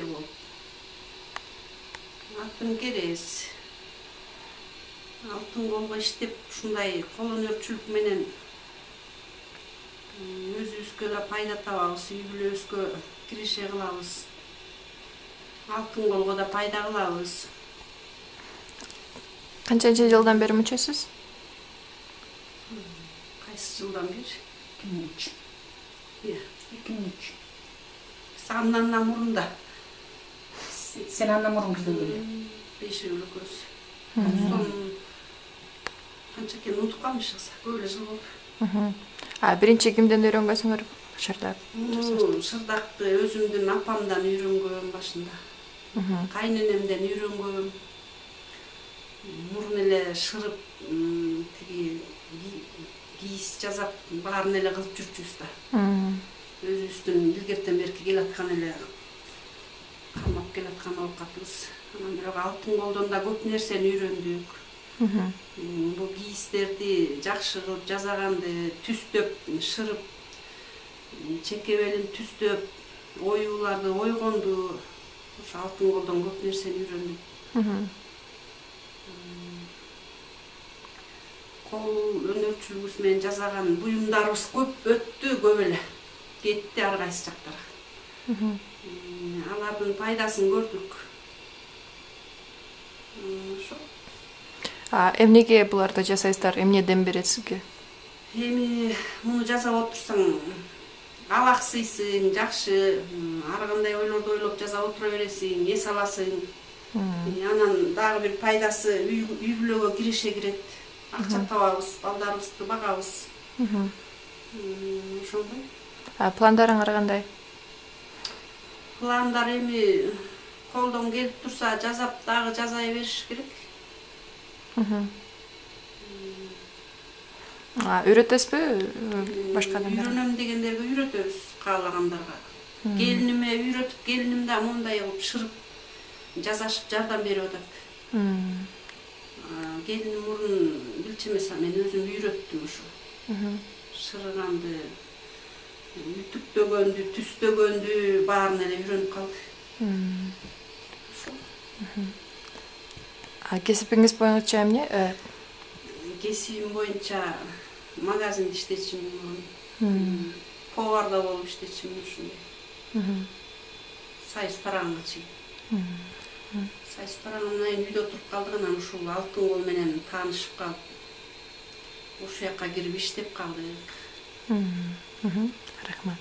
болуп алтын керез алтын колго иштеп ушундай кол өнөрчүлүк менен өзүбүзгө да пайда табабыз үй бүлөбүзгө киреше кылабыз алтын колго да пайда кылабыз канчанчы жылдан бери мүчөсүз кайсы жылдан бери эки миң үч Иә. эки миң үч андан да андан мурун кирдиң беле бешөөбүз экөөбүз сонун канча экенин унутуп калмышпыз көп эле жыл болду а биринчи кимден үйрөнгөнсүңөр шырдак Муну шырдакты өзүмдүн апамдан үйрөнгөм башында кайненемден үйрөнгөм мурун эле шырып тиги ки- кийиз жасап баарын эле кылып жүрчүбүз да өзүбүздүн илгертен берки келаткан эле келаткан оокатыбыз анан бирок алтын колдон да көп нерсени үйрөндүк бул кийиздерди жакшы кылып жасаганды түздөп шырып чеке белин түздөп оюуларды ойгонду ошо алтын колдон көп нерсени үйрөндүм кол өнөрчүлүгүбүз менен жасаган буюмдарыбыз көп өттү көп эле кетти ар кайсы жактарга алардын пайдасын көрдүк. Ошо а эмнеге буларды жасайсыздар? Эмнеден берет сизге? Эми муну жасап отурсаң алаксыйсың жакшы ар кандай ойлорду ойлоп жасап отура бересиң эс аласың. Анан дагы бир пайдасы үй бүлөгө киреше кирет. Акча табабыз балдарыбызды багабыз. Ошондой. А пландарыңар кандай? Пландар эми колдон келип турса жасап дагы жасай бериш керек үйрөтөсүзбү башка адамдарга үйрөнөм дегендерге үйрөтөбүз каалагандарга келиниме үйрөтүп келиним да мондай кылып шырып жасашып жардам берип атат келиним мурун билчү эмес а мен өзүм үйрөттүм ошо шырыганды үтүктөгөндү түздөгөндү баарын эле үйрөнүп калды. Ошо кесибиңиз боюнча эмне? Э, кесибим боюнча магазинде иштечүмүн мурун поварда болуп иштечүмүн ушундай. Союз парагынга чейин союз парагынан кийин үйдө туруп калдык анан ушул алтын кол менен таанышып калып ушул жака кирип иштеп калдык рахмат.